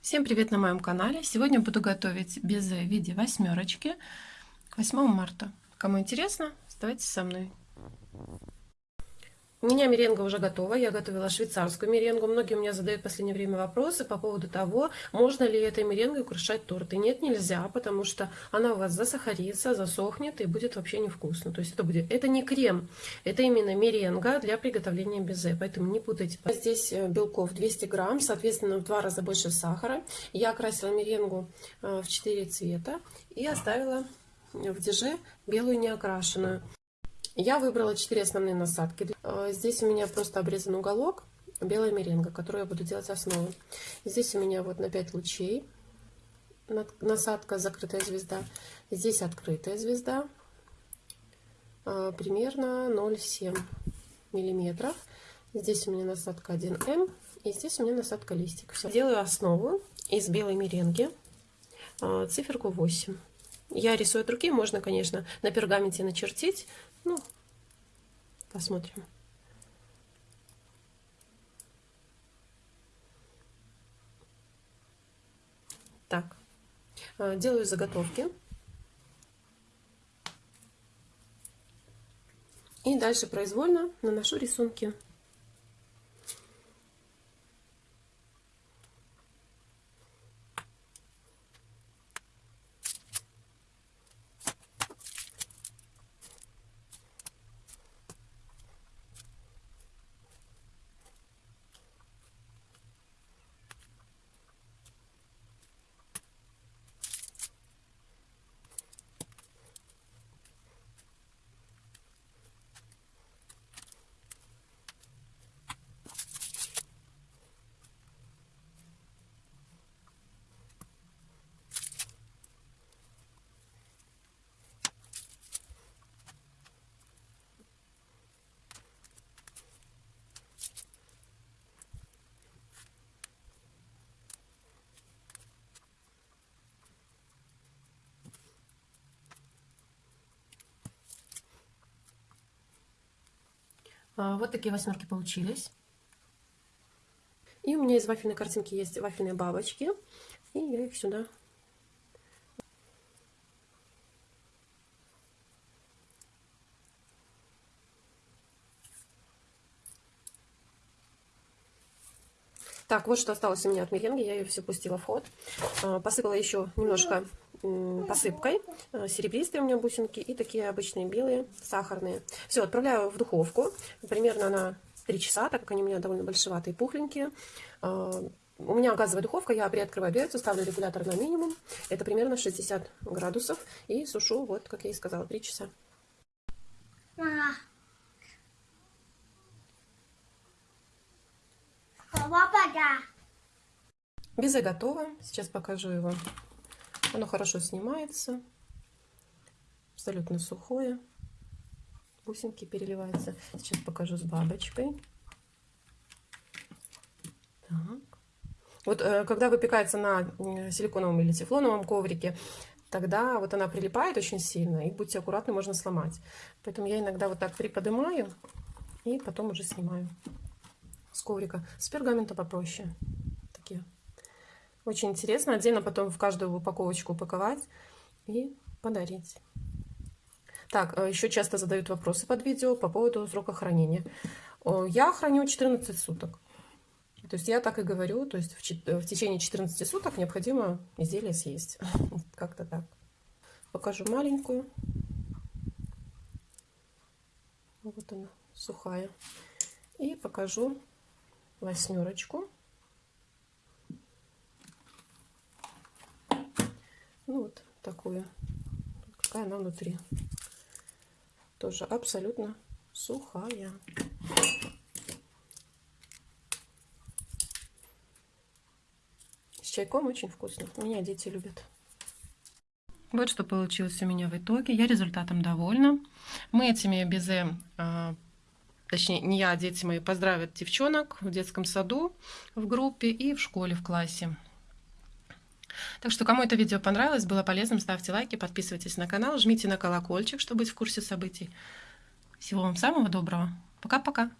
Всем привет на моем канале! Сегодня буду готовить безе в виде восьмерочки к 8 марта. Кому интересно, оставайтесь со мной. У меня меренга уже готова, я готовила швейцарскую меренгу. Многие у меня задают в последнее время вопросы по поводу того, можно ли этой меренгой украшать торты. Нет, нельзя, потому что она у вас засахарится, засохнет и будет вообще невкусно. То есть это будет, это не крем, это именно меренга для приготовления безе, поэтому не путайте. Здесь э, белков 200 грамм, соответственно в два раза больше сахара. Я окрасила меренгу э, в 4 цвета и оставила в деже белую неокрашенную. Я выбрала 4 основные насадки. Э, здесь у меня просто обрезан уголок, белая меренга, которую я буду делать основой. Здесь у меня вот на 5 лучей насадка закрытая звезда. Здесь открытая звезда, э, примерно 0,7 миллиметров. Здесь у меня насадка 1М, и здесь у меня насадка листик. Все. Делаю основу из белой меренги, э, циферку 8. Я рисую от руки, можно, конечно, на пергаменте начертить, ну, посмотрим. Так, э, делаю заготовки. И дальше произвольно наношу рисунки. Вот такие восьмерки получились. И у меня из вафельной картинки есть вафельные бабочки. И я их сюда Так, вот что осталось у меня от меренги. Я ее все пустила в ход. А, посыпала еще немножко посыпкой. А, серебристые у меня бусинки и такие обычные белые, сахарные. Все, отправляю в духовку. Примерно на 3 часа, так как они у меня довольно большеватые, пухленькие. А, у меня газовая духовка, я приоткрываю дверцу, ставлю регулятор на минимум. Это примерно 60 градусов. И сушу, вот, как я и сказала, 3 часа. Безе готово. Сейчас покажу его. Оно хорошо снимается. Абсолютно сухое. Бусинки переливаются. Сейчас покажу с бабочкой. Так. Вот э, когда выпекается на силиконовом или тефлоновом коврике, тогда вот она прилипает очень сильно, и будьте аккуратны, можно сломать. Поэтому я иногда вот так приподнимаю и потом уже снимаю с коврика. С пергамента попроще. Такие. Очень интересно. Отдельно потом в каждую упаковочку упаковать и подарить. Так, э, еще часто задают вопросы под видео по поводу срока хранения. Я храню 14 суток. То есть я так и говорю, то есть в, в течение 14 суток необходимо изделие съесть. Как-то так. Покажу маленькую. Вот она, сухая. И покажу восьмерочку. Ну вот такую. Какая она внутри. Тоже абсолютно сухая. С чайком очень вкусно. Меня дети любят. Вот что получилось у меня в итоге. Я результатом довольна. Мы этими безе а, точнее не я, а дети мои поздравят девчонок в детском саду, в группе и в школе, в классе. Так что, кому это видео понравилось, было полезным, ставьте лайки, подписывайтесь на канал, жмите на колокольчик, чтобы быть в курсе событий. Всего вам самого доброго. Пока-пока.